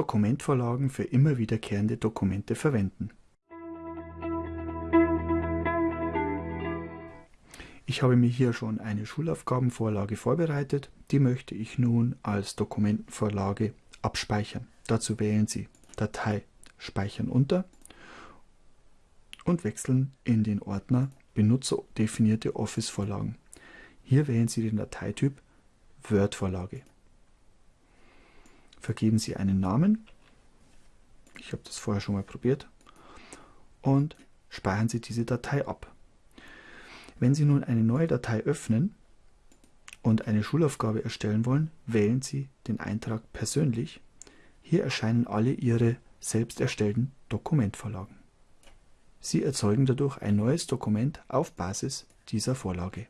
Dokumentvorlagen für immer wiederkehrende Dokumente verwenden. Ich habe mir hier schon eine Schulaufgabenvorlage vorbereitet, die möchte ich nun als Dokumentenvorlage abspeichern. Dazu wählen Sie Datei Speichern unter und wechseln in den Ordner Benutzerdefinierte Office-Vorlagen. Hier wählen Sie den Dateityp Word-Vorlage. Vergeben Sie einen Namen, ich habe das vorher schon mal probiert, und speichern Sie diese Datei ab. Wenn Sie nun eine neue Datei öffnen und eine Schulaufgabe erstellen wollen, wählen Sie den Eintrag Persönlich. Hier erscheinen alle Ihre selbst erstellten Dokumentvorlagen. Sie erzeugen dadurch ein neues Dokument auf Basis dieser Vorlage